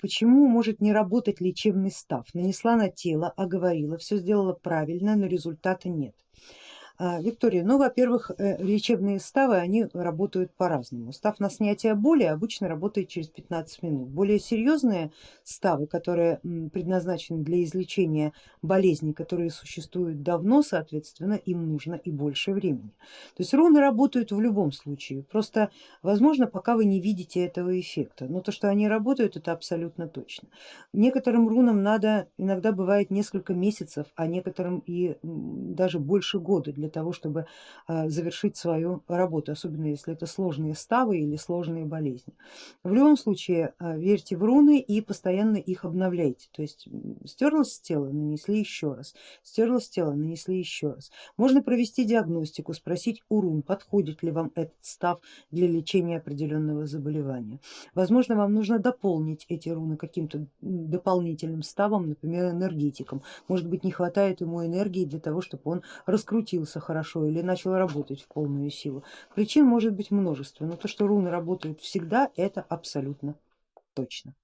Почему может не работать лечебный став? Нанесла на тело, оговорила, все сделала правильно, но результата нет. А, Виктория, ну во-первых э, лечебные ставы они работают по-разному. Став на снятие боли обычно работает через 15 минут. Более серьезные ставы, которые предназначены для излечения болезней, которые существуют давно, соответственно им нужно и больше времени. То есть руны работают в любом случае, просто возможно пока вы не видите этого эффекта, но то что они работают это абсолютно точно. Некоторым рунам надо иногда бывает несколько месяцев, а некоторым и даже больше года для того, чтобы а, завершить свою работу, особенно если это сложные ставы или сложные болезни. В любом случае а, верьте в руны и постоянно их обновляйте, то есть стерлось с тела, нанесли еще раз, стерлось с тела, нанесли еще раз. Можно провести диагностику, спросить у рун, подходит ли вам этот став для лечения определенного заболевания. Возможно вам нужно дополнить эти руны каким-то дополнительным ставом, например энергетиком. Может быть не хватает ему энергии для того, чтобы он раскрутился хорошо или начал работать в полную силу. Причин может быть множество, но то, что руны работают всегда, это абсолютно точно.